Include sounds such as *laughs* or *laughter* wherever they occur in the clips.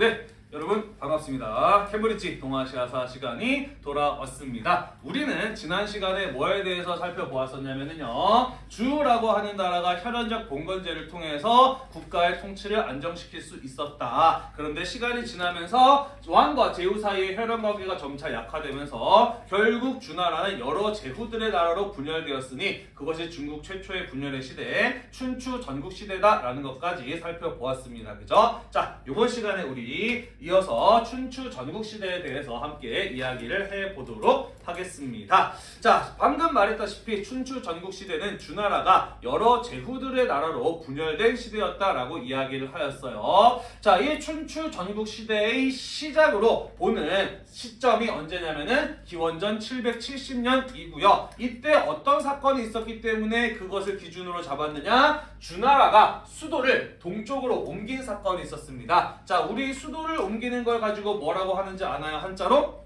네, 반갑습니다. 캠브리지 동아시아사 시간이 돌아왔습니다. 우리는 지난 시간에 뭐에 대해서 살펴보았었냐면요. 주라고 하는 나라가 혈연적 봉건제를 통해서 국가의 통치를 안정시킬 수 있었다. 그런데 시간이 지나면서 왕과 제후 사이의 혈연 관계가 점차 약화되면서 결국 주나라는 여러 제후들의 나라로 분열되었으니 그것이 중국 최초의 분열의 시대, 춘추 전국 시대다라는 것까지 살펴보았습니다. 그죠? 자, 이번 시간에 우리 이어서 춘추 전국 시대에 대해서 함께 이야기를 해보도록 하겠습니다. 자, 방금 말했다시피 춘추 전국 시대는 주나라가 여러 제후들의 나라로 분열된 시대였다라고 이야기를 하였어요. 자, 이 춘추 전국 시대의 시작으로 보는 시점이 언제냐면은 기원전 770년이고요. 이때 어떤 사건이 있었기 때문에 그것을 기준으로 잡았느냐? 주나라가 수도를 동쪽으로 옮긴 사건이 있었습니다. 자, 우리 수도를 옮기는 걸 가지고 뭐라고 하는지 아나요? 한자로?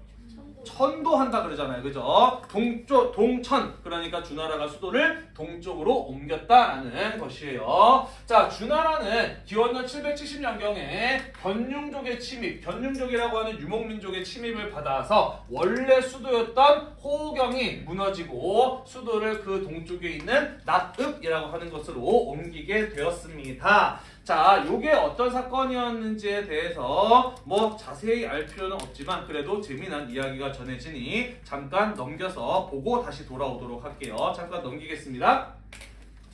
천도한다 그러잖아요. 그죠? 동쪽 동천 그러니까 주나라가 수도를 동쪽으로 옮겼다라는 것이에요. 자, 주나라는 기원전 770년경에 견융족의 침입, 견융족이라고 하는 유목민족의 침입을 받아서 원래 수도였던 호경이 무너지고 수도를 그 동쪽에 있는 낙읍이라고 하는 것으로 옮기게 되었습니다. 자, 요게 어떤 사건이었는지에 대해서 뭐 자세히 알 필요는 없지만 그래도 재미난 이야기가 전해지니 잠깐 넘겨서 보고 다시 돌아오도록 할게요. 잠깐 넘기겠습니다.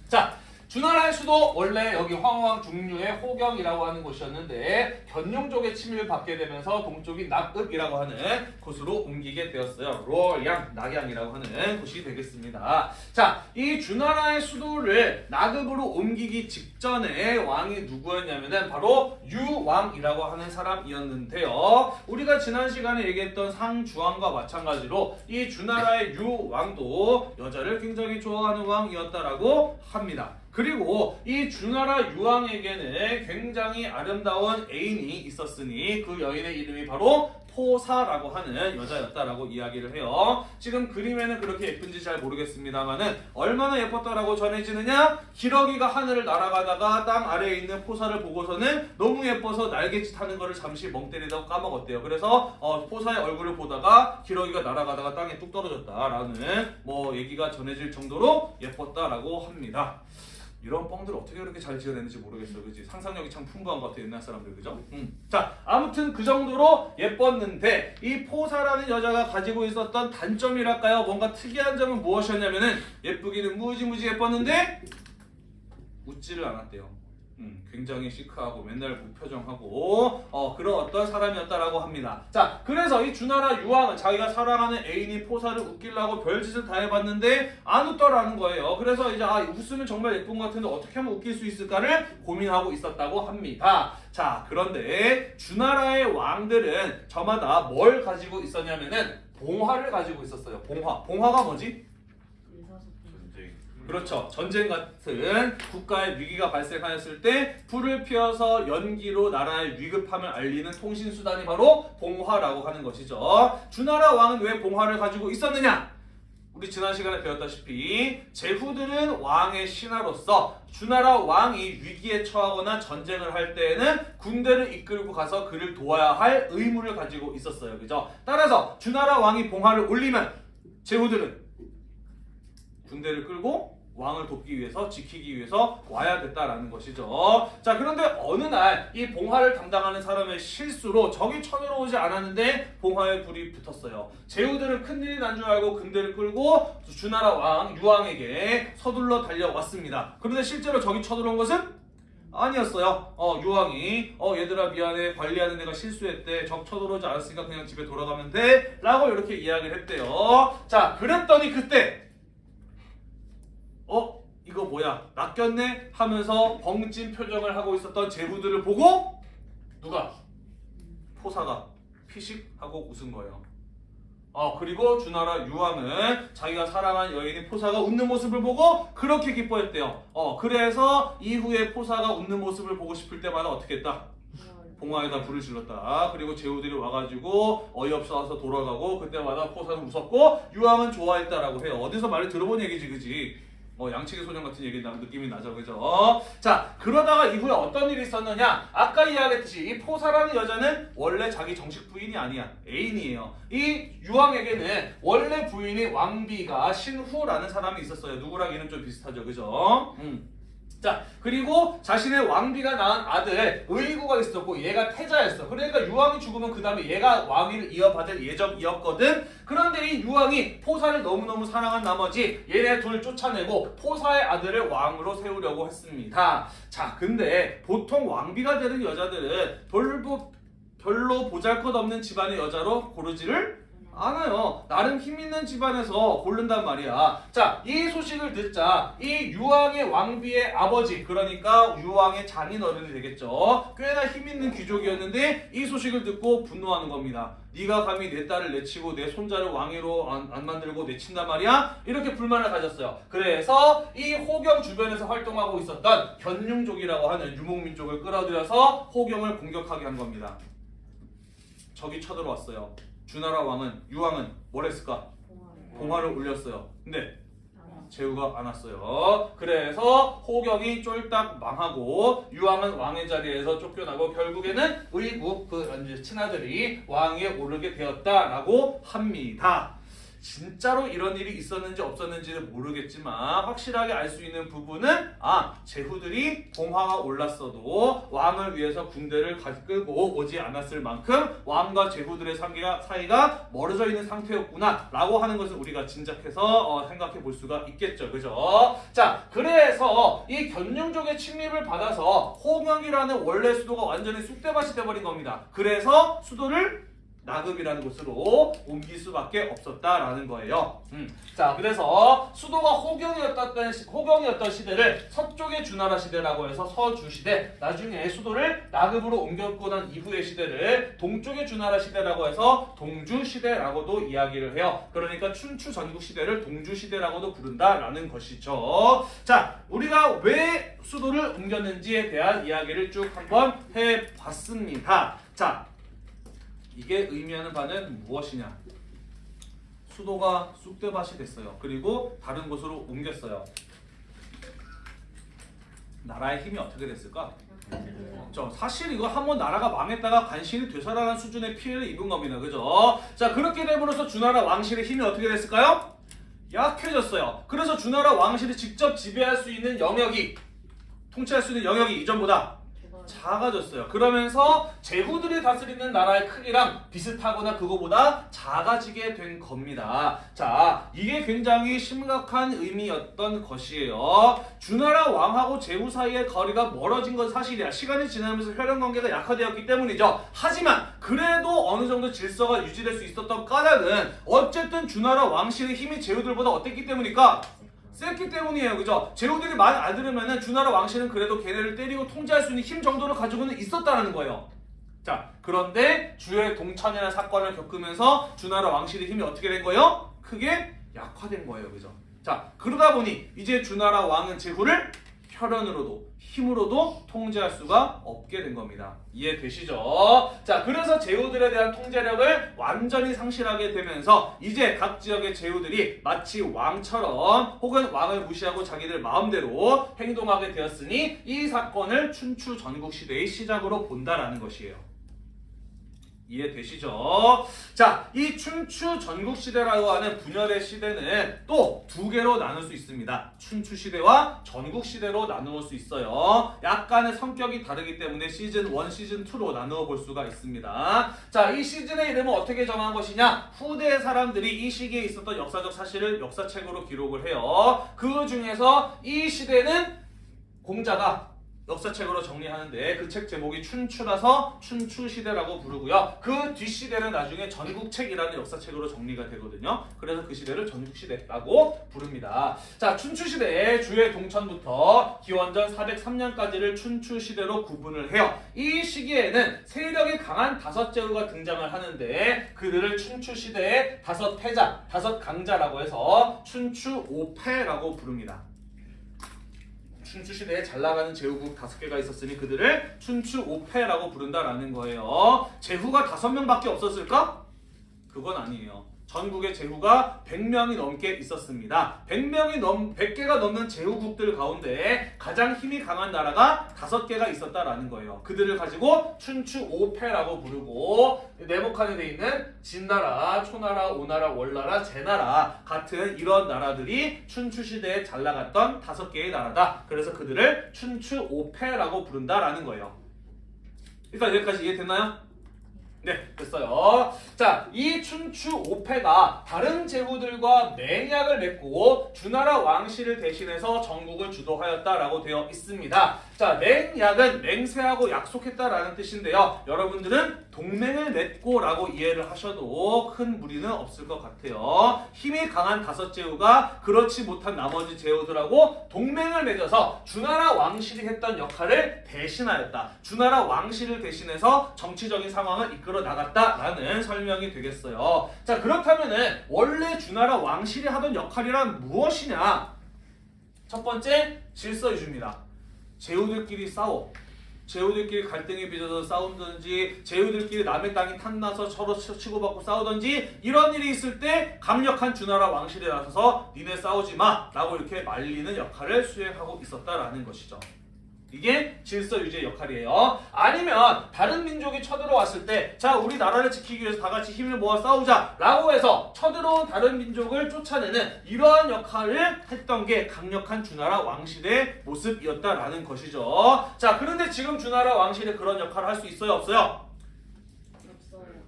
자, 주나라의 수도 원래 여기 황왕 중류의 호경이라고 하는 곳이었는데 견룡족의 침입을 받게 되면서 동쪽인 낙읍이라고 하는 곳으로 옮기게 되었어요. 로양, 낙양이라고 하는 곳이 되겠습니다. 자, 이 주나라의 수도를 낙읍으로 옮기기 직전에 왕이 누구였냐면은 바로 유왕이라고 하는 사람이었는데요. 우리가 지난 시간에 얘기했던 상주왕과 마찬가지로 이 주나라의 유왕도 여자를 굉장히 좋아하는 왕이었다라고 합니다. 그리고 이 주나라 유왕에게는 굉장히 아름다운 애인이 있었으니 그 여인의 이름이 바로 포사라고 하는 여자였다라고 이야기를 해요. 지금 그림에는 그렇게 예쁜지 잘 모르겠습니다만은 얼마나 예뻤다라고 전해지느냐? 기러기가 하늘을 날아가다가 땅 아래에 있는 포사를 보고서는 너무 예뻐서 날개짓 하는 거를 잠시 멍 때리다가 까먹었대요. 그래서 어, 포사의 얼굴을 보다가 기러기가 날아가다가 땅에 뚝 떨어졌다라는 뭐 얘기가 전해질 정도로 예뻤다라고 합니다. 이런 뻥들 어떻게 그렇게 잘 지어냈는지 모르겠어, 그지? 상상력이 참 풍부한 것 같아 옛날 사람들, 그죠? 음. 자, 아무튼 그 정도로 예뻤는데 이 포사라는 여자가 가지고 있었던 단점이랄까요? 뭔가 특이한 점은 무엇이었냐면은 예쁘기는 무지무지 예뻤는데 웃지를 않았대요. 음, 굉장히 시크하고 맨날 무표정하고 어, 그런 어떤 사람이었다라고 합니다. 자, 그래서 이 주나라 유왕은 자기가 사랑하는 애인이 포사를 웃기려고 별짓을 다 해봤는데 안 웃더라는 거예요. 그래서 이제 아, 웃으면 정말 예쁜 것 같은데 어떻게 하면 웃길 수 있을까를 고민하고 있었다고 합니다. 자, 그런데 주나라의 왕들은 저마다 뭘 가지고 있었냐면은 봉화를 가지고 있었어요. 봉화. 봉화가 뭐지? 그렇죠. 전쟁 같은 국가의 위기가 발생하였을 때 불을 피워서 연기로 나라의 위급함을 알리는 통신 수단이 바로 봉화라고 하는 것이죠. 주나라 왕은 왜 봉화를 가지고 있었느냐? 우리 지난 시간에 배웠다시피 제후들은 왕의 신하로서 주나라 왕이 위기에 처하거나 전쟁을 할 때에는 군대를 이끌고 가서 그를 도와야 할 의무를 가지고 있었어요. 그죠? 따라서 주나라 왕이 봉화를 올리면 제후들은 군대를 끌고 왕을 돕기 위해서 지키기 위해서 와야 됐다라는 것이죠. 자 그런데 어느 날 이 봉화를 담당하는 사람의 실수로 적이 쳐들어오지 않았는데 봉화에 불이 붙었어요. 제후들은 큰일이 난 줄 알고 군대를 끌고 주나라 왕 유왕에게 서둘러 달려왔습니다. 그런데 실제로 적이 쳐들어온 것은 아니었어요. 어, 유왕이 어 얘들아 미안해 관리하는 내가 실수했대. 적 쳐들어오지 않았으니까 그냥 집에 돌아가면 돼. 라고 이렇게 이야기를 했대요. 자 그랬더니 그때 어? 이거 뭐야? 낚였네? 하면서 벙찐 표정을 하고 있었던 제후들을 보고 누가? 포사가 피식하고 웃은 거예요. 어, 그리고 주나라 유왕은 자기가 사랑한 여인인 포사가 웃는 모습을 보고 그렇게 기뻐했대요. 어, 그래서 이후에 포사가 웃는 모습을 보고 싶을 때마다 어떻게 했다? 봉화에다 불을 질렀다. 그리고 제후들이 와가지고 어이없어 와서 돌아가고 그때마다 포사는 웃었고 유왕은 좋아했다라고 해요. 어디서 말을 들어본 얘기지, 그지? 뭐 양치기 소년 같은 얘기 나 느낌이 나죠, 그죠? 자 그러다가 이후에 어떤 일이 있었느냐? 아까 이야기했듯이 이 포사라는 여자는 원래 자기 정식 부인이 아니야, 애인이에요. 이 유왕에게는 원래 부인이 왕비가 신후라는 사람이 있었어요. 누구랑 이름 좀 비슷하죠, 그죠? 음. 자 그리고 자신의 왕비가 낳은 아들 의구가 있었고 얘가 태자였어. 그러니까 유왕이 죽으면 그 다음에 얘가 왕위를 이어받을 예정이었거든. 그런데 이 유왕이 포사를 너무너무 사랑한 나머지 얘네 둘 쫓아내고 포사의 아들을 왕으로 세우려고 했습니다. 자 근데 보통 왕비가 되는 여자들은 별로, 별로 보잘것없는 집안의 여자로 고르지를 않아요. 나름 힘 있는 집안에서 고른단 말이야. 자, 이 소식을 듣자 이 유왕의 왕비의 아버지, 그러니까 유왕의 장인어른이 되겠죠. 꽤나 힘 있는 귀족이었는데 이 소식을 듣고 분노하는 겁니다. 네가 감히 내 딸을 내치고 내 손자를 왕위로 안, 안 만들고 내친단 말이야? 이렇게 불만을 가졌어요. 그래서 이 호경 주변에서 활동하고 있었던 견융족이라고 하는 유목민족을 끌어들여서 호경을 공격하게 한 겁니다. 적이 쳐들어왔어요. 주나라 왕은 유왕은 뭘 했을까? 봉화를 올렸어요. 근데 제후가 안 왔어요. 그래서 호경이 쫄딱 망하고 유왕은 왕의 자리에서 쫓겨나고 결국에는 의국 그 친아들이 왕위에 오르게 되었다라고 합니다. 진짜로 이런 일이 있었는지 없었는지는 모르겠지만 확실하게 알 수 있는 부분은 아 제후들이 봉화가 올랐어도 왕을 위해서 군대를 가- 끌고 오지 않았을 만큼 왕과 제후들의 사이가, 사이가 멀어져 있는 상태였구나 라고 하는 것을 우리가 짐작해서 어, 생각해 볼 수가 있겠죠. 그죠? 자 그래서 이 견룡족의 침입을 받아서 호명이라는 원래 수도가 완전히 쑥대밭이 돼버린 겁니다. 그래서 수도를 나급이라는 곳으로 옮길 수밖에 없었다라는 거예요. 음. 자, 그래서 수도가 호경이었던 시- 호경이었던 시대를 서쪽의 주나라 시대라고 해서 서주 시대, 나중에 수도를 나급으로 옮겼고 난 이후의 시대를 동쪽의 주나라 시대라고 해서 동주 시대라고도 이야기를 해요. 그러니까 춘추 전국 시대를 동주 시대라고도 부른다라는 것이죠. 자, 우리가 왜 수도를 옮겼는지에 대한 이야기를 쭉 한번 해봤습니다. 자, 이게 의미하는 바는 무엇이냐? 수도가 쑥대밭이 됐어요. 그리고 다른 곳으로 옮겼어요. 나라의 힘이 어떻게 됐을까? 저 사실 이거 한번 나라가 망했다가 간신히 되살아난 수준의 피해를 입은 겁니다. 그죠? 자 그렇게 됨으로써 주나라 왕실의 힘이 어떻게 됐을까요? 약해졌어요. 그래서 주나라 왕실이 직접 지배할 수 있는 영역이 통치할 수 있는 영역이 이전보다 작아졌어요. 그러면서 제후들이 다스리는 나라의 크기랑 비슷하거나 그거보다 작아지게 된 겁니다. 자, 이게 굉장히 심각한 의미였던 것이에요. 주나라 왕하고 제후 사이의 거리가 멀어진 건 사실이야. 시간이 지나면서 혈연 관계가 약화되었기 때문이죠. 하지만 그래도 어느 정도 질서가 유지될 수 있었던 까닭은 어쨌든 주나라 왕실의 힘이 제후들보다 어땠기 때문일까? 셌기 때문이에요. 그죠? 제후들이 말 안 들으면은 주나라 왕실은 그래도 걔네를 때리고 통제할 수 있는 힘 정도를 가지고는 있었다는 거예요. 자, 그런데 주의 동천이라는 사건을 겪으면서 주나라 왕실의 힘이 어떻게 된 거예요? 크게 약화된 거예요. 그죠? 자, 그러다 보니 이제 주나라 왕은 제후를 혈연으로도 힘으로도 통제할 수가 없게 된 겁니다. 이해되시죠? 자, 그래서 제후들에 대한 통제력을 완전히 상실하게 되면서 이제 각 지역의 제후들이 마치 왕처럼 혹은 왕을 무시하고 자기들 마음대로 행동하게 되었으니 이 사건을 춘추 전국 시대의 시작으로 본다라는 것이에요. 이해되시죠? 자, 이 춘추 전국 시대라고 하는 분열의 시대는 또 두 개로 나눌 수 있습니다. 춘추 시대와 전국 시대로 나누어 수 있어요. 약간의 성격이 다르기 때문에 시즌 1, 시즌 2로 나누어 볼 수가 있습니다. 자, 이 시즌의 이름은 어떻게 정한 것이냐? 후대 사람들이 이 시기에 있었던 역사적 사실을 역사책으로 기록을 해요. 그 중에서 이 시대는 공자가 역사책으로 정리하는데 그 책 제목이 춘추라서 춘추시대라고 부르고요. 그 뒷시대는 나중에 전국책이라는 역사책으로 정리가 되거든요. 그래서 그 시대를 전국시대라고 부릅니다. 자, 춘추시대의 주의 동천부터 기원전 403년까지를 춘추시대로 구분을 해요. 이 시기에는 세력이 강한 다섯 제후가 등장을 하는데 그들을 춘추시대의 다섯 패자, 다섯 강자라고 해서 춘추오패라고 부릅니다. 춘추 시대에 잘 나가는 제후국 다섯 개가 있었으니 그들을 춘추 오패라고 부른다라는 거예요. 제후가 다섯 명밖에 없었을까? 그건 아니에요. 전국의 제후가 100명이 넘게 있었습니다. 100명이 넘 100개가 넘는 제후국들 가운데 가장 힘이 강한 나라가 5개가 있었다라는 거예요. 그들을 가지고 춘추 오패라고 부르고 네모칸에 돼 있는 진나라, 초나라, 오나라, 월나라, 제나라 같은 이런 나라들이 춘추 시대에 잘 나갔던 다섯 개의 나라다. 그래서 그들을 춘추 오패라고 부른다라는 거예요. 일단 여기까지 이해됐나요? 네, 됐어요. 자, 이 춘추 오패가 다른 제후들과 맹약을 맺고 주나라 왕실을 대신해서 전국을 주도하였다라고 되어 있습니다. 자, 맹약은 맹세하고 약속했다라는 뜻인데요. 여러분들은 동맹을 맺고 라고 이해를 하셔도 큰 무리는 없을 것 같아요. 힘이 강한 다섯 제후가 그렇지 못한 나머지 제후들하고 동맹을 맺어서 주나라 왕실이 했던 역할을 대신하였다. 주나라 왕실을 대신해서 정치적인 상황을 이끌어 나갔다라는 설명이 되겠어요. 자, 그렇다면은 원래 주나라 왕실이 하던 역할이란 무엇이냐? 첫 번째 질서 유지입니다. 제후들끼리 싸워. 제후들끼리 갈등이 빚어서 싸운든지 제후들끼리 남의 땅이 탐나서 서로 치- 치고받고 싸우든지 이런 일이 있을 때 강력한 주나라 왕실에 나서서 니네 싸우지 마 라고 이렇게 말리는 역할을 수행하고 있었다라는 것이죠. 이게 질서 유지의 역할이에요. 아니면 다른 민족이 쳐들어왔을 때, 자 우리 나라를 지키기 위해서 다 같이 힘을 모아 싸우자 라고 해서 쳐들어온 다른 민족을 쫓아내는 이러한 역할을 했던 게 강력한 주나라 왕실의 모습이었다라는 것이죠. 자 그런데 지금 주나라 왕실이 그런 역할을 할 수 있어요, 없어요?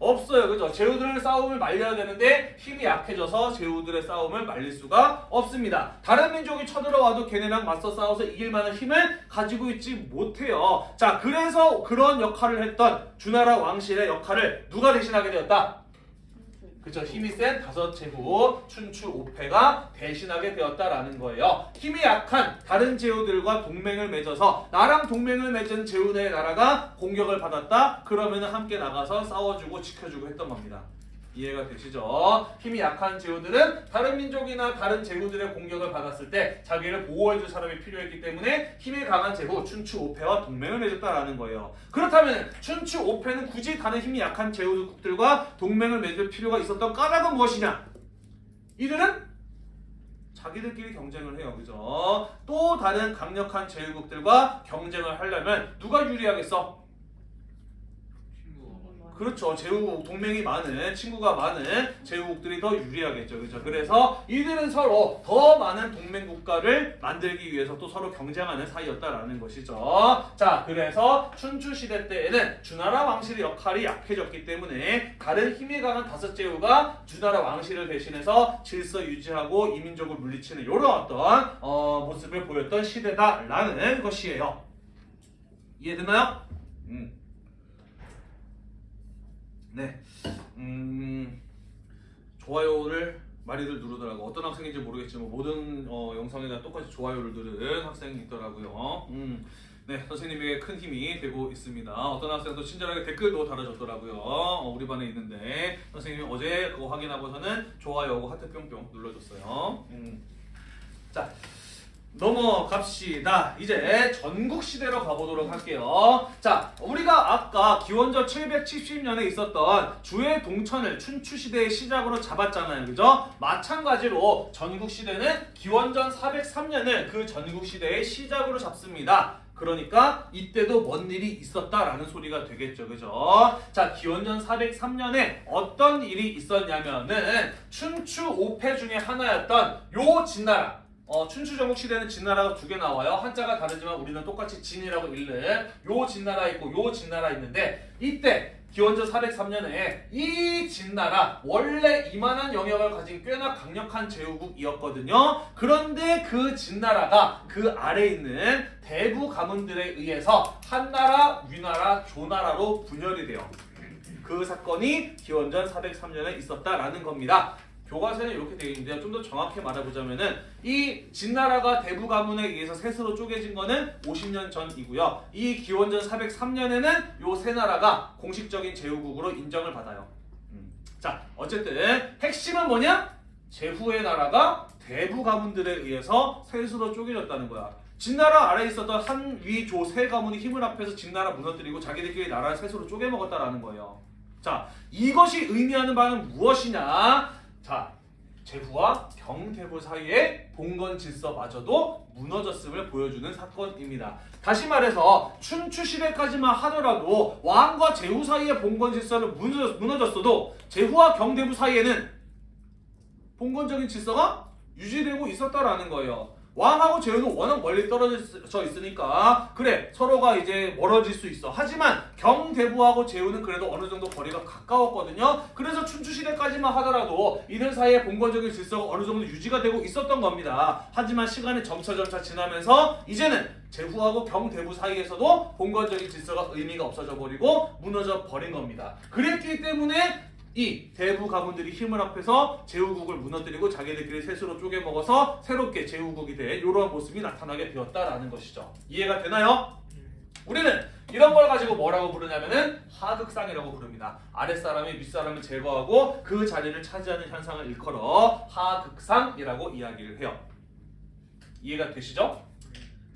없어요. 그죠? 제후들의 싸움을 말려야 되는데 힘이 약해져서 제후들의 싸움을 말릴 수가 없습니다. 다른 민족이 쳐들어와도 걔네랑 맞서 싸워서 이길 만한 힘을 가지고 있지 못해요. 자, 그래서 그런 역할을 했던 주나라 왕실의 역할을 누가 대신하게 되었다? 그죠? 힘이 센 다섯 제후 춘추 오패가 대신하게 되었다라는 거예요. 힘이 약한 다른 제후들과 동맹을 맺어서 나랑 동맹을 맺은 제후의 나라가 공격을 받았다. 그러면은 함께 나가서 싸워주고 지켜주고 했던 겁니다. 이해가 되시죠? 힘이 약한 제후들은 다른 민족이나 다른 제후들의 공격을 받았을 때 자기를 보호해줄 사람이 필요했기 때문에 힘이 강한 제후 춘추 오패와 동맹을 맺었다라는 거예요. 그렇다면 춘추 오패는 굳이 다른 힘이 약한 제후국들과 동맹을 맺을 필요가 있었던 까닭은 무엇이냐? 이들은 자기들끼리 경쟁을 해요. 그죠? 또 다른 강력한 제후국들과 경쟁을 하려면 누가 유리하겠어? 그렇죠. 제후국 동맹이 많은 친구가 많은 제후국들이 더 유리하겠죠. 그렇죠. 그래서 이들은 서로 더 많은 동맹 국가를 만들기 위해서 또 서로 경쟁하는 사이였다라는 것이죠. 자, 그래서 춘추 시대 때에는 주나라 왕실의 역할이 약해졌기 때문에 다른 힘이 강한 다섯 제후가 주나라 왕실을 대신해서 질서 유지하고 이민족을 물리치는 이런 어떤 어, 모습을 보였던 시대다라는 것이에요. 이해되나요? 음. 네. 음, 좋아요를 많이들 누르더라고. 어떤 학생인지 모르겠지만 모든 어, 영상에 다 똑같이 좋아요를 누르는 학생이 있더라고요. 음, 네, 선생님에게 큰 힘이 되고 있습니다. 어떤 학생도 친절하게 댓글도 달아줬더라고요. 어, 우리 반에 있는데 선생님이 어제 그거 확인하고서는 좋아요하고 하트 뿅뿅 눌러줬어요. 음. 자, 넘어갑시다. 이제 전국 시대로 가보도록 할게요. 자, 우리가 아까 기원전 770년에 있었던 주의 동천을 춘추 시대의 시작으로 잡았잖아요. 그죠? 마찬가지로 전국 시대는 기원전 403년을 그 전국 시대의 시작으로 잡습니다. 그러니까 이때도 뭔 일이 있었다라는 소리가 되겠죠. 그죠? 자, 기원전 403년에 어떤 일이 있었냐면은 춘추 5패 중에 하나였던 요 진나라 어, 춘추 전국 시대는 진나라가 두 개 나와요. 한자가 다르지만 우리는 똑같이 진이라고 읽는 요 진나라 있고 요 진나라 있는데 이때 기원전 403년에 이 진나라 원래 이만한 영역을 가진 꽤나 강력한 제후국이었거든요. 그런데 그 진나라가 그 아래 있는 대부 가문들에 의해서 한나라, 위나라, 조나라로 분열이 돼요. 그 사건이 기원전 403년에 있었다라는 겁니다. 교과서에는 이렇게 되어 있는데요. 좀 더 정확히 말해보자면은 이 진나라가 대부 가문에 의해서 셋으로 쪼개진 거는 50년 전이고요. 이 기원전 403년에는 요 세 나라가 공식적인 제후국으로 인정을 받아요. 음. 자, 어쨌든 핵심은 뭐냐? 제후의 나라가 대부 가문들에 의해서 셋으로 쪼개졌다는 거야. 진나라 아래에 있었던 한, 위, 조 세 가문이 힘을 합해서 진나라 무너뜨리고 자기들끼리 나라를 셋으로 쪼개먹었다라는 거예요. 자, 이것이 의미하는 바는 무엇이냐? 자 제후와 경대부 사이의 봉건 질서마저도 무너졌음을 보여주는 사건입니다. 다시 말해서 춘추 시대까지만 하더라도 왕과 제후 사이의 봉건 질서는 무너졌, 무너졌어도 제후와 경대부 사이에는 봉건적인 질서가 유지되고 있었다라는 거예요. 왕하고 제후는 워낙 멀리 떨어져 있으니까 그래 서로가 이제 멀어질 수 있어. 하지만 경대부하고 제후는 그래도 어느 정도 거리가 가까웠거든요. 그래서 춘추 시대까지만 하더라도 이들 사이의 봉건적인 질서가 어느 정도 유지가 되고 있었던 겁니다. 하지만 시간이 점차 점차 지나면서 이제는 제후하고 경대부 사이에서도 봉건적인 질서가 의미가 없어져 버리고 무너져 버린 겁니다. 그랬기 때문에 이 대부 가문들이 힘을 합해서 제후국을 무너뜨리고 자기들끼리 셋으로 쪼개 먹어서 새롭게 제후국이 된 이러한 모습이 나타나게 되었다라는 것이죠. 이해가 되나요? 우리는 이런 걸 가지고 뭐라고 부르냐면은 하극상이라고 부릅니다. 아랫사람이 윗사람을 제거하고 그 자리를 차지하는 현상을 일컬어 하극상이라고 이야기를 해요. 이해가 되시죠?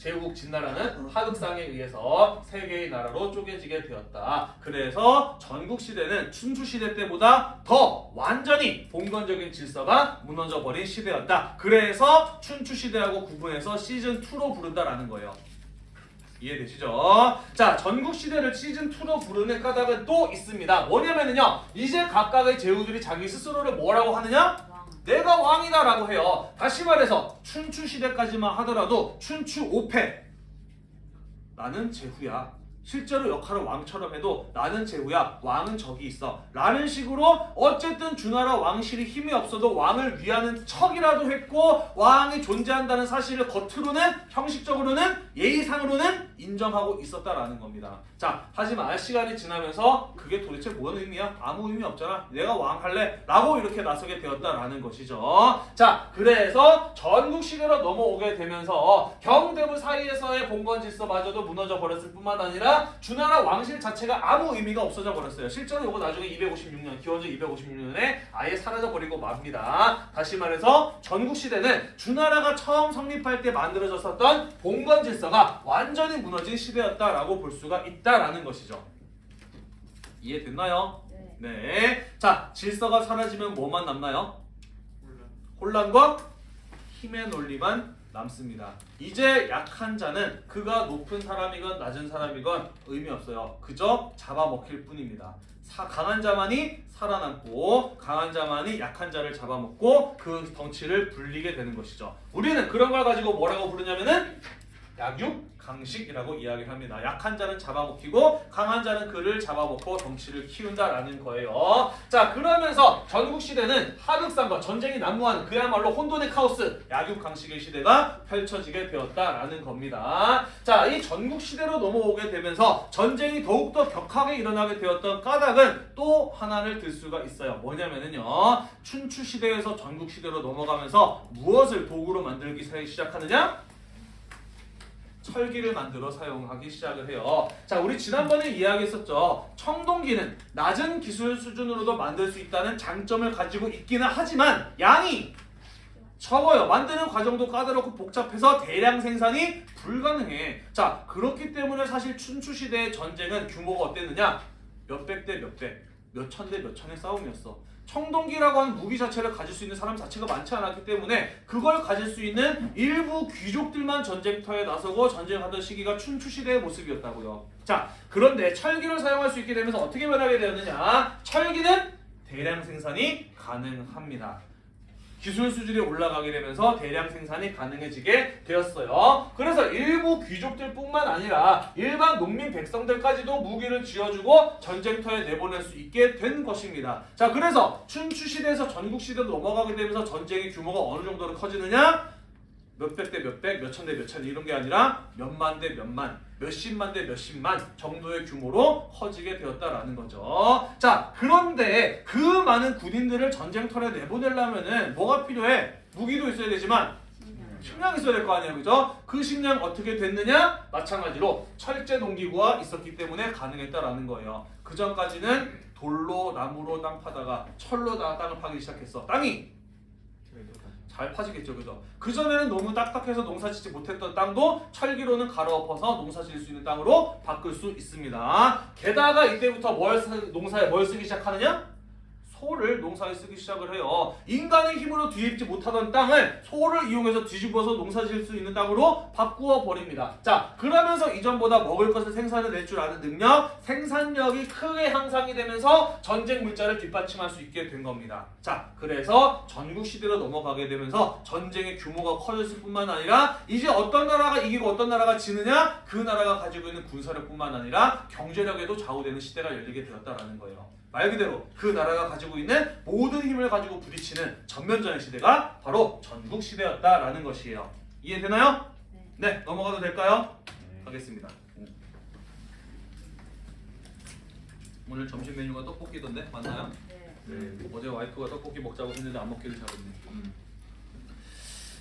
제후국 진나라는 하극상에 의해서 세 개의 나라로 쪼개지게 되었다. 그래서 전국 시대는 춘추 시대 때보다 더 완전히 봉건적인 질서가 무너져 버린 시대였다. 그래서 춘추 시대하고 구분해서 시즌 2로 부른다라는 거예요. 이해되시죠? 자, 전국 시대를 시즌 2로 부르는 까닭은 또 있습니다. 뭐냐면은요. 이제 각각의 제후들이 자기 스스로를 뭐라고 하느냐? 왕. 내가 왕이다라고 해요. 다시 말해서 춘추 시대까지만 하더라도 춘추 5패 나는 제후야. 실제로 역할을 왕처럼 해도 나는 제후야. 왕은 저기 있어. 라는 식으로 어쨌든 주나라 왕실이 힘이 없어도 왕을 위하는 척이라도 했고 왕이 존재한다는 사실을 겉으로는 형식적으로는 예의상으로는 인정하고 있었다라는 겁니다. 자, 하지만 시간이 지나면서 그게 도대체 뭔 의미야? 아무 의미 없잖아. 내가 왕 할래? 라고 이렇게 나서게 되었다라는 것이죠. 자, 그래서 전국 시대로 넘어오게 되면서 경대부 사이에서의 봉건 질서마저도 무너져 버렸을 뿐만 아니라 주나라 왕실 자체가 아무 의미가 없어져 버렸어요. 실제로 이거 나중에 256년, 기원전 256년에 아예 사라져 버리고 맙니다. 다시 말해서 전국 시대는 주나라가 처음 성립할 때 만들어졌었던 봉건 질서가 완전히 무너진 시대였다라고 볼 수가 있다라는 것이죠. 이해됐나요? 네. 네. 자, 질서가 사라지면 뭐만 남나요? 혼란과 힘의 논리만 남습니다. 이제 약한 자는 그가 높은 사람이건 낮은 사람이건 의미 없어요. 그저 잡아먹힐 뿐입니다. 사- 강한 자만이 살아남고 강한 자만이 약한 자를 잡아먹고 그 덩치를 불리게 되는 것이죠. 우리는 그런 걸 가지고 뭐라고 부르냐면은 약육 강식이라고 이야기를 합니다. 약한 자는 잡아먹히고 강한 자는 그를 잡아먹고 덩치를 키운다라는 거예요. 자 그러면서 전국 시대는 하극상과 전쟁이 난무하는 그야말로 혼돈의 카오스 약육 강식의 시대가 펼쳐지게 되었다라는 겁니다. 자이 전국 시대로 넘어오게 되면서 전쟁이 더욱더 격하게 일어나게 되었던 까닭은 또 하나를 들 수가 있어요. 뭐냐면은요 춘추 시대에서 전국 시대로 넘어가면서 무엇을 도구로 만들기 시작하느냐? 철기를 만들어 사용하기 시작을 해요. 자, 우리 지난번에 이야기했었죠. 청동기는 낮은 기술 수준으로도 만들 수 있다는 장점을 가지고 있기는 하지만 양이 적어요. 만드는 과정도 까다롭고 복잡해서 대량 생산이 불가능해. 자, 그렇기 때문에 사실 춘추 시대의 전쟁은 규모가 어땠느냐? 몇백 대 몇백, 몇천 대 몇천의 싸움이었어. 청동기라고 하는 무기 자체를 가질 수 있는 사람 자체가 많지 않았기 때문에 그걸 가질 수 있는 일부 귀족들만 전쟁터에 나서고 전쟁하던 시기가 춘추 시대의 모습이었다고요. 자, 그런데 철기를 사용할 수 있게 되면서 어떻게 변하게 되었느냐? 철기는 대량 생산이 가능합니다. 기술 수준이 올라가게 되면서 대량 생산이 가능해지게 되었어요. 그래서 일부 귀족들뿐만 아니라 일반 농민 백성들까지도 무기를 쥐어주고 전쟁터에 내보낼 수 있게 된 것입니다. 자, 그래서 춘추 시대에서 전국 시대로 넘어가게 되면서 전쟁의 규모가 어느 정도로 커지느냐? 몇백 대 몇백, 몇천 대 몇천 이런 게 아니라 몇만 대 몇만, 몇십만 대 몇십만 정도의 규모로 커지게 되었다라는 거죠. 자, 그런데 그 많은 군인들을 전쟁터에 내보내려면은 뭐가 필요해? 무기도 있어야 되지만. 식량이 있어야 될 거 아니에요, 그죠? 그 식량 어떻게 됐느냐? 마찬가지로 철제 농기구가 있었기 때문에 가능했다라는 거예요. 그 전까지는 돌로 나무로 땅 파다가 철로 다 땅을 파기 시작했어. 땅이 잘 파지겠죠, 그죠? 그 전에는 너무 딱딱해서 농사 짓지 못했던 땅도 철기로는 갈아엎어서 농사질 수 있는 땅으로 바꿀 수 있습니다. 게다가 이때부터 뭘 쓰- 농사에 뭘 쓰기 시작하느냐? 소를 농사에 쓰기 시작을 해요. 인간의 힘으로 뒤집지 못하던 땅을 소를 이용해서 뒤집어서 농사 지을 수 있는 땅으로 바꾸어 버립니다. 자, 그러면서 이전보다 먹을 것을 생산해 낼 줄 아는 능력, 생산력이 크게 향상이 되면서 전쟁 물자를 뒷받침할 수 있게 된 겁니다. 자, 그래서 전국 시대로 넘어가게 되면서 전쟁의 규모가 커졌을 뿐만 아니라 이제 어떤 나라가 이기고 어떤 나라가 지느냐 그 나라가 가지고 있는 군사력뿐만 아니라 경제력에도 좌우되는 시대가 열리게 되었다라는 거예요. 말 그대로 그 나라가 가지고 있는 모든 힘을 가지고 부딪히는 전면전의 시대가 바로 전국 시대였다라는 것이에요. 이해되나요? 네. 네, 넘어가도 될까요? 가겠습니다. 오늘 점심 메뉴가 떡볶이던데 맞나요? 네. 네, 어제 와이프가 떡볶이 먹자고 했는데 안 먹기를 잘했네.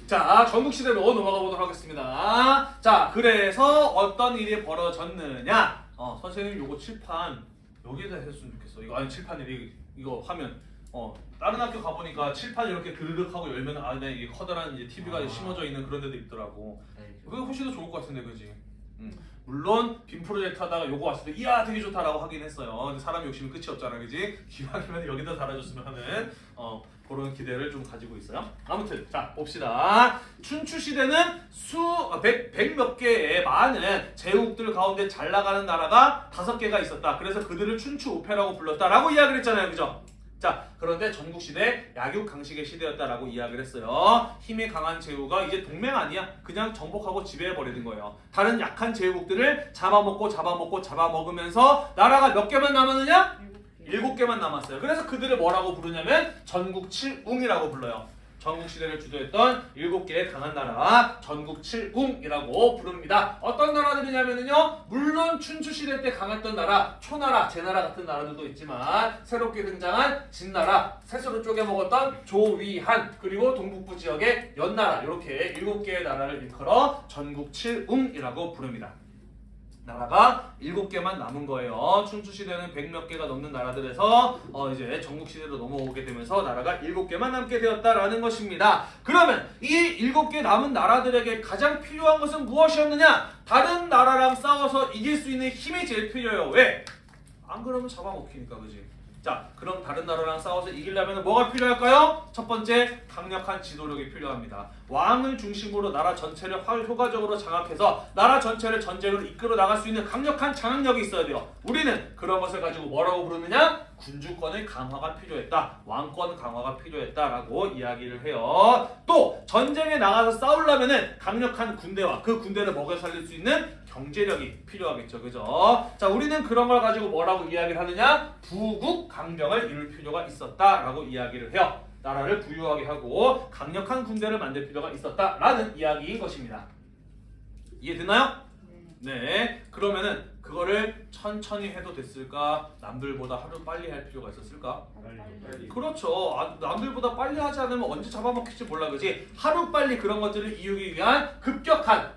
자, 전국 시대로 넘어가 보도록 하겠습니다. 자, 그래서 어떤 일이 벌어졌느냐? 어, 선생님 요거 칠판 여기다 했으면 좋겠어. 이거 아니 칠판 이 이거 화면. 어, 다른 학교 가 보니까 칠판 이렇게 드르륵 하고 열면 안에 이게 커다란 이제 TV가 아. 심어져 있는 그런 데도 있더라고. 네, 그게 훨씬 더 좋을 것 같은데, 그지? 음. 물론 빔 프로젝트 하다가 요거 왔을 때 이야 되게 좋다라고 하긴 했어요. 근데 사람 욕심은 끝이 없잖아, 그지? *laughs* 기왕이면 여기다 달아줬으면 하는 어, 그런 기대를 좀 가지고 있어요. 아무튼 자 봅시다. 춘추 시대는 수백백 개의 많은 제국들 가운데 잘 나가는 나라가 다섯 개가 있었다. 그래서 그들을 춘추 우패라고 불렀다라고 이야기를 했잖아요, 그죠? 자, 그런데 전국 시대 약육 강식의 시대였다라고 이야기를 했어요. 힘이 강한 제후가 이제 동맹 아니야. 그냥 정복하고 지배해 버리는 거예요. 다른 약한 제국들을 잡아먹고 잡아먹고 잡아먹으면서 나라가 몇 개만 남았느냐? 일곱 개. 일곱 개만 남았어요. 그래서 그들을 뭐라고 부르냐면 전국 칠웅이라고 불러요. 전국 시대를 주도했던 일곱 개의 강한 나라 전국 칠웅이라고 부릅니다. 어떤 나라들이냐면요. 물론 춘추 시대 때 강했던 나라 초나라, 제나라 같은 나라들도 있지만 새롭게 등장한 진나라, 스스로 쪼개 먹었던 조위한 그리고 동북부 지역의 연나라 이렇게 일곱 개의 나라를 일컬어 전국 칠웅이라고 부릅니다. 나라가 일곱 개만 남은 거예요. 춘추 시대는 백몇 개가 넘는 나라들에서 어 이제 전국 시대로 넘어오게 되면서 나라가 일곱 개만 남게 되었다라는 것입니다. 그러면 이 일곱 개 남은 나라들에게 가장 필요한 것은 무엇이었느냐? 다른 나라랑 싸워서 이길 수 있는 힘이 제일 필요해요. 왜? 안 그러면 잡아먹히니까 그지? 자, 그럼 다른 나라랑 싸워서 이기려면 뭐가 필요할까요? 첫 번째, 강력한 지도력이 필요합니다. 왕을 중심으로 나라 전체를 활- 효과적으로 장악해서 나라 전체를 전쟁으로 이끌어 나갈 수 있는 강력한 장악력이 있어야 돼요. 우리는 그런 것을 가지고 뭐라고 부르느냐? 군주권의 강화가 필요했다. 왕권 강화가 필요했다라고 이야기를 해요. 또 전쟁에 나가서 싸우려면은 강력한 군대와 그 군대를 먹여 살릴 수 있는 경제력이 필요하겠죠. 그죠? 자, 우리는 그런 걸 가지고 뭐라고 이야기를 하느냐? 부국 강병을 이룰 필요가 있었다라고 이야기를 해요. 나라를 부유하게 하고 강력한 군대를 만들 필요가 있었다라는 이야기인 것입니다. 이해되나요? 네. 네. 그러면은 그거를 천천히 해도 됐을까? 남들보다 하루 빨리 할 필요가 있었을까? 빨리 빨리. 그렇죠. 아, 남들보다 빨리 하지 않으면 언제 잡아먹힐지 몰라 그지? 하루 빨리 그런 것들을 이루기 위한 급격한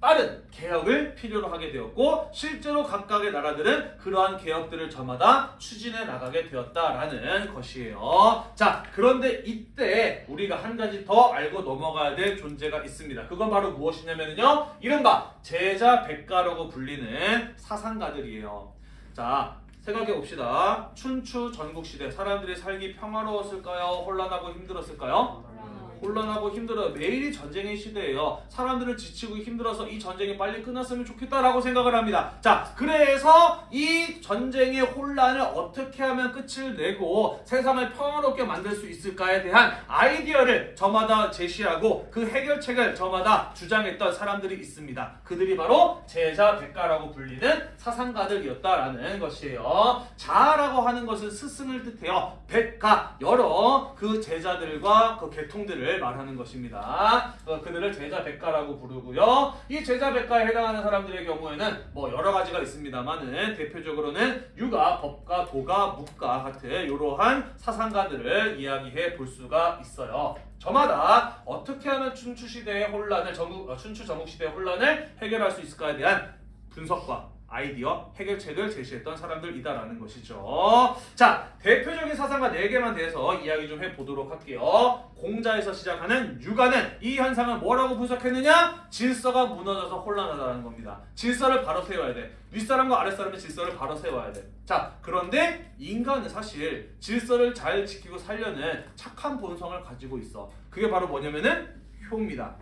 빠른 개혁을 필요로 하게 되었고 실제로 각각의 나라들은 그러한 개혁들을 저마다 추진해 나가게 되었다라는 것이에요. 자, 그런데 이때 우리가 한 가지 더 알고 넘어가야 될 존재가 있습니다. 그건 바로 무엇이냐면요. 이른바 제자 백가라고 불리는 사상가들이에요. 자, 생각해 봅시다. 춘추 전국 시대 사람들이 살기 평화로웠을까요? 혼란하고 힘들었을까요? 혼란하고 힘들어요. 매일이 전쟁의 시대예요. 사람들은 지치고 힘들어서 이 전쟁이 빨리 끝났으면 좋겠다라고 생각을 합니다. 자, 그래서 이 전쟁의 혼란을 어떻게 하면 끝을 내고 세상을 평화롭게 만들 수 있을까에 대한 아이디어를 저마다 제시하고 그 해결책을 저마다 주장했던 사람들이 있습니다. 그들이 바로 제자 백가라고 불리는 사상가들이었다라는 것이에요. 자라고 하는 것은 스승을 뜻해요. 백가 여러 그 제자들과 그 계통들을 말하는 것입니다. 어, 그들을 제자 백가라고 부르고요. 이 제자 백가에 해당하는 사람들의 경우에는 뭐 여러 가지가 있습니다만은 대표적으로는 유가, 법가, 도가, 묵가 같은 이러한 사상가들을 이야기해 볼 수가 있어요. 저마다 어떻게 하면 춘추 시대의 혼란을 전국 어, 춘추 전국 시대의 혼란을 해결할 수 있을까에 대한 분석과 아이디어, 해결책을 제시했던 사람들이다라는 것이죠. 자, 대표적인 사상가 4개만 대해서 이야기 좀 해보도록 할게요. 공자에서 시작하는 육아는 이 현상을 뭐라고 분석했느냐? 질서가 무너져서 혼란하다는 겁니다. 질서를 바로 세워야 돼. 윗사람과 아랫사람의 질서를 바로 세워야 돼. 자, 그런데 인간은 사실 질서를 잘 지키고 살려는 착한 본성을 가지고 있어. 그게 바로 뭐냐면은 효입니다.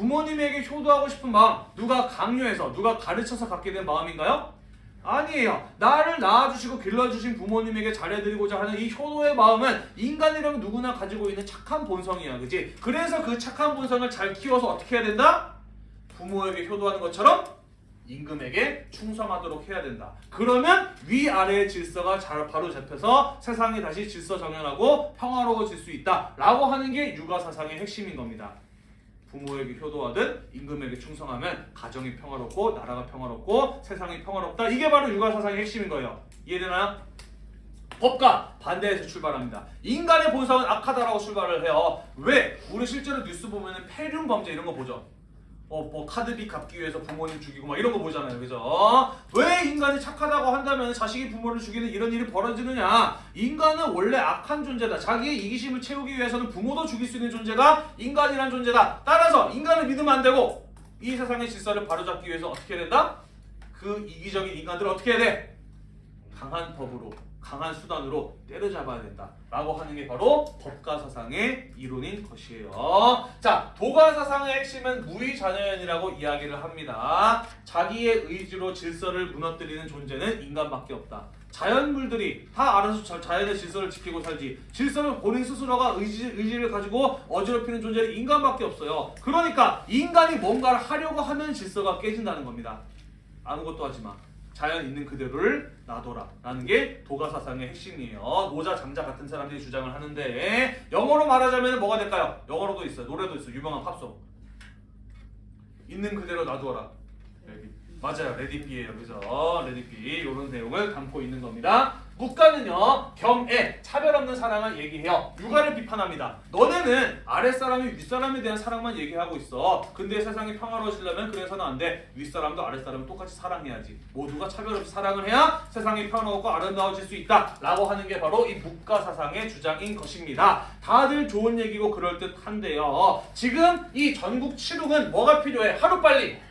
부모님에게 효도하고 싶은 마음 누가 강요해서 누가 가르쳐서 갖게 된 마음인가요? 아니에요. 나를 낳아주시고 길러주신 부모님에게 잘해드리고자 하는 이 효도의 마음은 인간이라면 누구나 가지고 있는 착한 본성이야, 그지? 그래서 그 착한 본성을 잘 키워서 어떻게 해야 된다? 부모에게 효도하는 것처럼 임금에게 충성하도록 해야 된다. 그러면 위아래의 질서가 잘 바로 잡혀서 세상이 다시 질서 정연하고 평화로워질 수 있다 라고 하는 게 육아 사상의 핵심인 겁니다. 부모에게 효도하든 임금에게 충성하면 가정이 평화롭고 나라가 평화롭고 세상이 평화롭다. 이게 바로 육아 사상의 핵심인 거예요. 이해되나요? 법과 반대해서 출발합니다. 인간의 본성은 악하다라고 출발을 해요. 왜? 우리 실제로 뉴스 보면 은 폐륜 범죄 이런 거 보죠. 어, 뭐 카드비 갚기 위해서 부모님 죽이고 막 이런 거 보잖아요. 그죠? 왜 인간이 착하다고 한다면 자식이 부모를 죽이는 이런 일이 벌어지느냐? 인간은 원래 악한 존재다. 자기의 이기심을 채우기 위해서는 부모도 죽일 수 있는 존재가 인간이란 존재다. 따라서 인간을 믿으면 안 되고 이 세상의 질서를 바로잡기 위해서 어떻게 해야 된다? 그 이기적인 인간들을 어떻게 해야 돼? 강한 법으로 강한 수단으로 때려잡아야 된다 라고 하는 게 바로 법가 사상의 이론인 것이에요. 자, 도가 사상의 핵심은 무의자녀연이라고 이야기를 합니다. 자기의 의지로 질서를 무너뜨리는 존재는 인간밖에 없다. 자연물들이 다 알아서 자- 자연의 질서를 지키고 살지 질서를 본인 스스로가 의지, 의지를 가지고 어지럽히는 존재는 인간밖에 없어요. 그러니까 인간이 뭔가를 하려고 하면 질서가 깨진다는 겁니다. 아무것도 하지 마. 자연 있는 그대로를 놔둬라. 라는 게 도가 사상의 핵심이에요. 노자 장자 같은 사람들이 주장을 하는데 영어로 말하자면 뭐가 될까요? 영어로도 있어요. 노래도 있어요. 유명한 팝송. 있는 그대로 놔두어라. 맞아요. Let it be예요. 그죠? Let it be 이런 내용을 담고 있는 겁니다 묵가는요 겸애 차별 없는 사랑을 얘기해요. 유가를 비판합니다. 너네는 아랫사람이 윗사람에 대한 사랑만 얘기하고 있어. 근데 세상이 평화로워지려면 그래서는 안돼. 윗사람도 아랫사람을 똑같이 사랑해야지. 모두가 차별 없이 사랑을 해야 세상이 평화롭고 아름다워질 수 있다. 라고 하는 게 바로 이 묵가 사상의 주장인 것입니다. 다들 좋은 얘기고 그럴듯한데요. 지금 이 전국 치룩은 뭐가 필요해? 하루빨리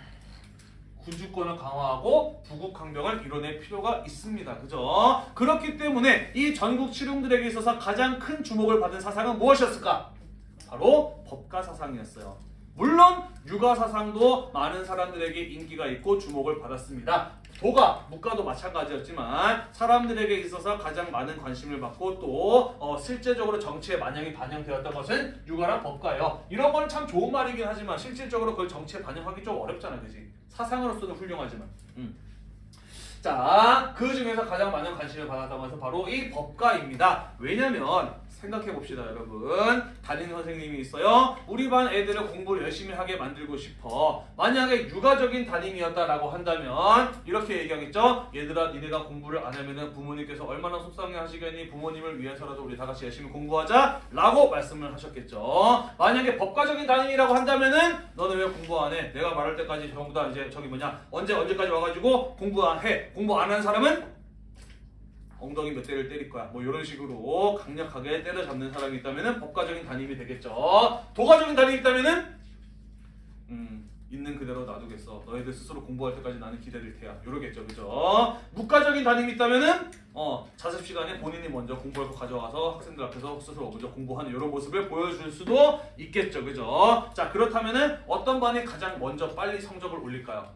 군주권을 강화하고 부국 강병을 이뤄낼 필요가 있습니다. 그죠? 그렇기 때문에 이 전국 칠웅들에게 있어서 가장 큰 주목을 받은 사상은 무엇이었을까? 바로 법가 사상이었어요. 물론 육아 사상도 많은 사람들에게 인기가 있고 주목을 받았습니다. 도가, 묵가도 마찬가지였지만 사람들에게 있어서 가장 많은 관심을 받고 또 어, 실제적으로 정치에 만약에 반영되었던 것은 육아랑 법가예요. 이런 거는 참 좋은 말이긴 하지만 실질적으로 그걸 정치에 반영하기 좀 어렵잖아, 그지? 사상으로서는 훌륭하지만. 음. 자, 그 중에서 가장 많은 관심을 받았던 것은 바로 이 법가입니다. 왜냐면 생각해 봅시다, 여러분. 담임 선생님이 있어요. 우리 반 애들을 공부를 열심히 하게 만들고 싶어. 만약에 육아적인 담임이었다라고 한다면 이렇게 얘기하겠죠. 얘들아, 니네가 공부를 안 하면은 부모님께서 얼마나 속상해 하시겠니? 부모님을 위해서라도 우리 다 같이 열심히 공부하자 라고 말씀을 하셨겠죠. 만약에 법가적인 담임이라고 한다면은 너는 왜 공부 안 해? 내가 말할 때까지 전부 다 이제 저기 뭐냐 언제 언제까지 와가지고 공부 안 해? 공부 안 하는 사람은 엉덩이 몇 대를 때릴 거야. 뭐 이런 식으로 강력하게 때려잡는 사람이 있다면은 법가적인 담임이 되겠죠. 도가적인 담임이 있다면은 음, 있는 그대로 놔두겠어. 너희들 스스로 공부할 때까지 나는 기다릴 테야. 이러겠죠, 그죠? 묵가적인 담임이 있다면은 어 자습 시간에 본인이 먼저 공부할 거 가져와서 학생들 앞에서 스스로 먼저 공부하는 이런 모습을 보여줄 수도 있겠죠, 그죠? 자 그렇다면 은 어떤 반이 가장 먼저 빨리 성적을 올릴까요?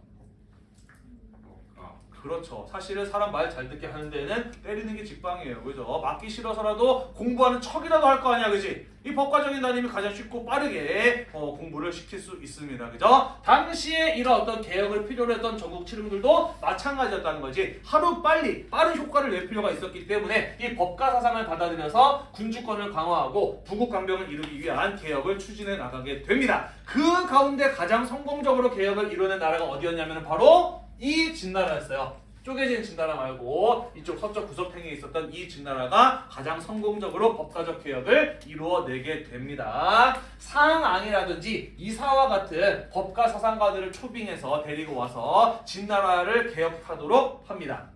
그렇죠. 사실은 사람 말 잘 듣게 하는 데는 때리는 게 직방이에요. 그죠? 맞기 싫어서라도 공부하는 척이라도 할 거 아니야. 그지? 이 법과적인 담임이 가장 쉽고 빠르게 어, 공부를 시킬 수 있습니다. 그죠? 당시에 이런 어떤 개혁을 필요로 했던 전국 칠흥들도 마찬가지였다는 거지. 하루 빨리 빠른 효과를 낼 필요가 있었기 때문에 이 법과 사상을 받아들여서 군주권을 강화하고 부국 강병을 이루기 위한 개혁을 추진해 나가게 됩니다. 그 가운데 가장 성공적으로 개혁을 이뤄낸 나라가 어디였냐면 바로 이 진나라였어요. 쪼개진 진나라 말고 이쪽 서쪽 구석탱이에 있었던 이 진나라가 가장 성공적으로 법가적 개혁을 이루어내게 됩니다. 상앙이라든지 이사와 같은 법가 사상가들을 초빙해서 데리고 와서 진나라를 개혁하도록 합니다.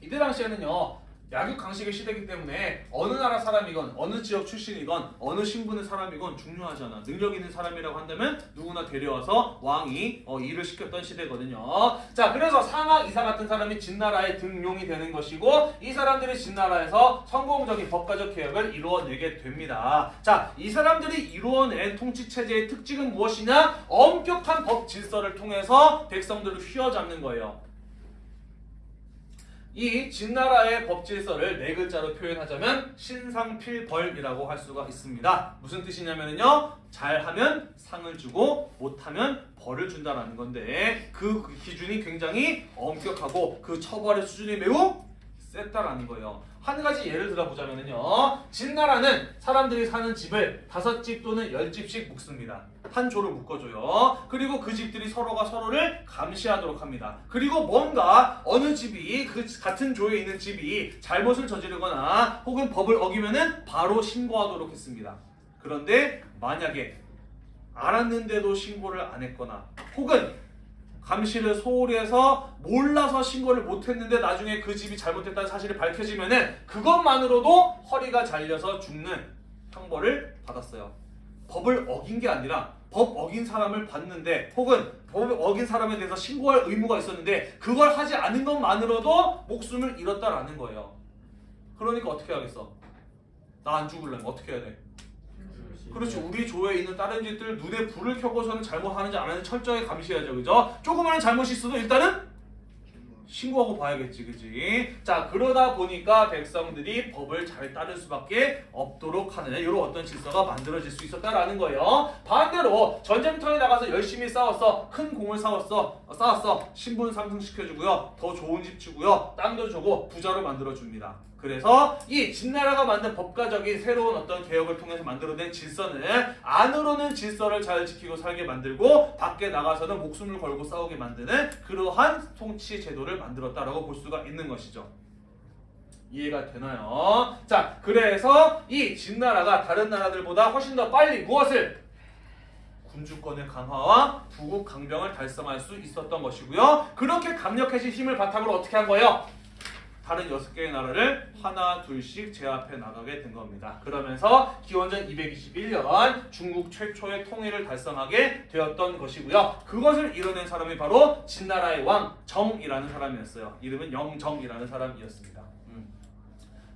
이때 당시에는요 약육 강식의 시대이기 때문에 어느 나라 사람이건 어느 지역 출신이건 어느 신분의 사람이건 중요하잖아. 능력 있는 사람이라고 한다면 누구나 데려와서 왕이 어, 일을 시켰던 시대거든요. 자, 그래서 상하 이사 같은 사람이 진나라의 등용이 되는 것이고 이 사람들이 진나라에서 성공적인 법가적 개혁을 이루어내게 됩니다. 자, 이 사람들이 이루어낸 통치 체제의 특징은 무엇이냐? 엄격한 법 질서를 통해서 백성들을 휘어잡는 거예요. 이 진나라의 법 질서를 네 글자로 표현하자면 신상필벌이라고 할 수가 있습니다. 무슨 뜻이냐면요. 잘하면 상을 주고 못하면 벌을 준다라는 건데 그 기준이 굉장히 엄격하고 그 처벌의 수준이 매우 셌다라는 거예요. 한 가지 예를 들어보자면요. 진나라는 사람들이 사는 집을 다섯 집 또는 열 집씩 묶습니다. 한 조를 묶어줘요. 그리고 그 집들이 서로가 서로를 감시하도록 합니다. 그리고 뭔가 어느 집이 그 같은 조에 있는 집이 잘못을 저지르거나 혹은 법을 어기면은 바로 신고하도록 했습니다. 그런데 만약에 알았는데도 신고를 안 했거나 혹은 감시를 소홀히 해서 몰라서 신고를 못했는데 나중에 그 집이 잘못했다는 사실이 밝혀지면 은 그것만으로도 허리가 잘려서 죽는 형벌을 받았어요. 법을 어긴 게 아니라 법 어긴 사람을 봤는데 혹은 법을 어긴 사람에 대해서 신고할 의무가 있었는데 그걸 하지 않은 것만으로도 목숨을 잃었다라는 거예요. 그러니까 어떻게 하겠어? 나 안 죽을려면 어떻게 해야 돼? 그렇지 우리 조에 있는 다른 집들 눈에 불을 켜고서는 잘못하는지 안 하는지 철저히 감시해야죠 그죠? 조그마한 잘못이 있어도 일단은 신고하고 봐야겠지 그지? 자 그러다 보니까 백성들이 법을 잘 따를 수밖에 없도록 하는 이런 어떤 질서가 만들어질 수 있었다라는 거예요 반대로 전쟁터에 나가서 열심히 싸웠어 큰 공을 싸웠어 어, 쌓았어 신분 상승시켜주고요 더 좋은 집 주고요 땅도 주고 부자로 만들어줍니다 그래서 이 진나라가 만든 법가적인 새로운 어떤 개혁을 통해서 만들어낸 질서는 안으로는 질서를 잘 지키고 살게 만들고 밖에 나가서는 목숨을 걸고 싸우게 만드는 그러한 통치 제도를 만들었다라고 볼 수가 있는 것이죠. 이해가 되나요? 자, 그래서 이 진나라가 다른 나라들보다 훨씬 더 빨리 무엇을 군주권의 강화와 부국 강병을 달성할 수 있었던 것이고요. 그렇게 강력해진 힘을 바탕으로 어떻게 한 거예요? 다른 여섯 개의 나라를 하나 둘씩 제압해 나가게 된 겁니다. 그러면서 기원전 221년 중국 최초의 통일을 달성하게 되었던 것이고요. 그것을 이뤄낸 사람이 바로 진나라의 왕 정이라는 사람이었어요. 이름은 영정이라는 사람이었습니다. 음.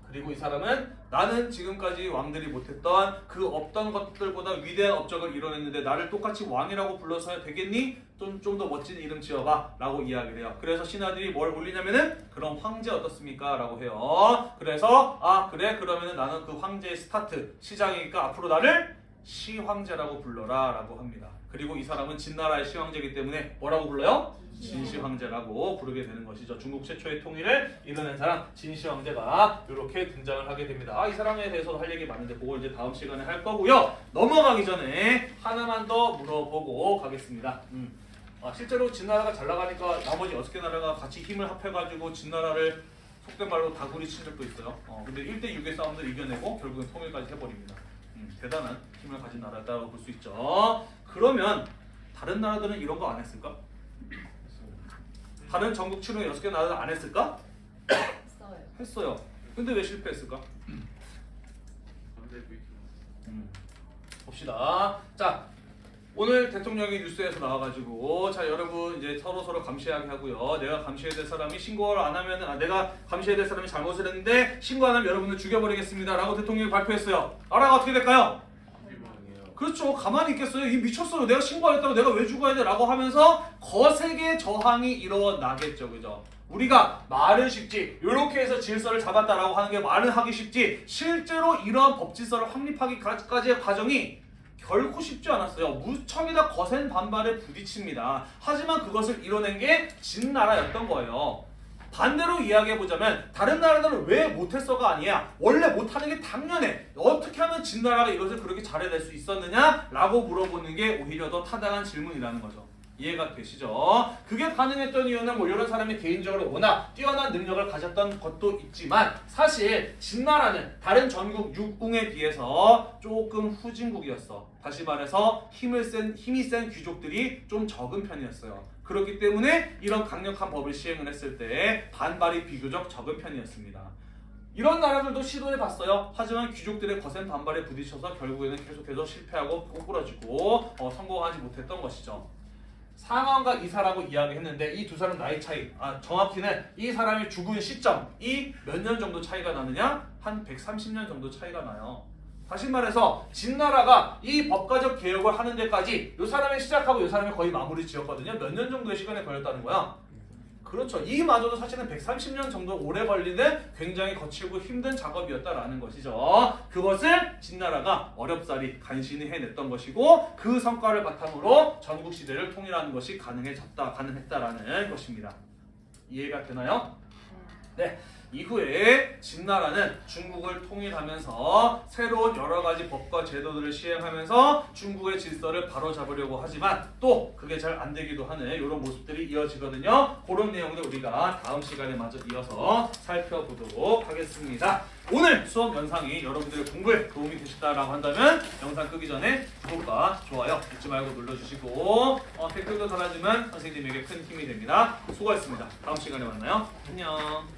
그리고 이 사람은 나는 지금까지 왕들이 못했던 그 없던 것들보다 위대한 업적을 이뤄냈는데 나를 똑같이 왕이라고 불러서야 되겠니? 좀 좀 더 멋진 이름 지어봐 라고 이야기를 해요. 그래서 신하들이 뭘 올리냐면은 그럼 황제 어떻습니까? 라고 해요. 그래서 아 그래 그러면은 나는 그 황제의 스타트 시작이니까 앞으로 나를 시황제라고 불러라 라고 합니다. 그리고 이 사람은 진나라의 시황제이기 때문에 뭐라고 불러요? 진시황제라고 부르게 되는 것이죠. 중국 최초의 통일을 이뤄낸 사람 진시황제가 이렇게 등장을 하게 됩니다. 아, 이 사람에 대해서도 할 얘기 많은데 그걸 이제 다음 시간에 할 거고요. 넘어가기 전에 하나만 더 물어보고 가겠습니다. 음. 아, 실제로 진나라가 잘 나가니까 나머지 여섯 개 나라가 같이 힘을 합해가지고 진나라를 속된 말로 다구리 친 적도 있어요. 어, 근데 1대 6의 싸움들 이겨내고 결국은 통일까지 해버립니다. 음, 대단한 힘을 가진 나라다고 볼 수 있죠. 그러면 다른 나라들은 이런 거 안 했을까? 다른 전국 출용 6개 나라들 안 했을까? 했어요. 했어요. 근데 왜 실패했을까? 음, 봅시다. 자, 오늘 대통령이 뉴스에서 나와가지고 자 여러분 이제 서로 서로 감시하게 하고요. 내가 감시해야 될 사람이 신고를 안 하면 아 내가 감시해야 될 사람이 잘못을 했는데 신고 안 하면 여러분들 죽여버리겠습니다라고 대통령이 발표했어요. 나라가 어떻게 될까요? 그렇죠. 가만히 있겠어요. 이 미쳤어요. 내가 신고하겠다고 내가 왜 죽어야 돼? 라고 하면서 거세게 저항이 일어나겠죠. 그죠? 우리가 말은 쉽지 이렇게 해서 질서를 잡았다라고 하는 게 말은 하기 쉽지 실제로 이러한 법 질서를 확립하기까지의 과정이 결코 쉽지 않았어요. 무척이나 거센 반발에 부딪힙니다. 하지만 그것을 이뤄낸 게 진나라였던 거예요. 반대로 이야기해보자면 다른 나라들은 왜 못했어가 아니야 원래 못하는 게 당연해 어떻게 하면 진나라가 이것을 그렇게 잘해낼 수 있었느냐 라고 물어보는 게 오히려 더 타당한 질문이라는 거죠 이해가 되시죠? 그게 가능했던 이유는 뭐 이런 사람이 개인적으로 워낙 뛰어난 능력을 가졌던 것도 있지만 사실 진나라는 다른 전국 육궁에 비해서 조금 후진국이었어 다시 말해서 힘을 센, 힘이 센 귀족들이 좀 적은 편이었어요 그렇기 때문에 이런 강력한 법을 시행을 했을 때 반발이 비교적 적은 편이었습니다. 이런 나라들도 시도해봤어요. 하지만 귀족들의 거센 반발에 부딪혀서 결국에는 계속해서 실패하고 꼬꾸라지고 어, 성공하지 못했던 것이죠. 상황과 이사라고 이야기했는데 이 두 사람 나이 차이, 아, 정확히는 이 사람이 죽은 시점 이 몇 년 정도 차이가 나느냐? 한 130년 정도 차이가 나요. 다시 말해서 진나라가 이 법가적 개혁을 하는 데까지 이 사람이 시작하고 이 사람이 거의 마무리 지었거든요. 몇 년 정도의 시간이 걸렸다는 거야. 그렇죠. 이마저도 사실은 130년 정도 오래 걸리는 굉장히 거칠고 힘든 작업이었다라는 것이죠. 그것을 진나라가 어렵사리 간신히 해냈던 것이고 그 성과를 바탕으로 전국 시대를 통일하는 것이 가능해졌다, 가능했다라는 것입니다. 이해가 되나요? 네. 이후에 진나라는 중국을 통일하면서 새로운 여러 가지 법과 제도들을 시행하면서 중국의 질서를 바로잡으려고 하지만 또 그게 잘 안 되기도 하는 이런 모습들이 이어지거든요. 그런 내용들 우리가 다음 시간에 마저 이어서 살펴보도록 하겠습니다. 오늘 수업 영상이 여러분들의 공부에 도움이 되셨다라고 한다면 영상 끄기 전에 구독과 좋아요 잊지 말고 눌러주시고 어, 댓글도 달아주면 선생님에게 큰 힘이 됩니다. 수고하셨습니다. 다음 시간에 만나요. 안녕.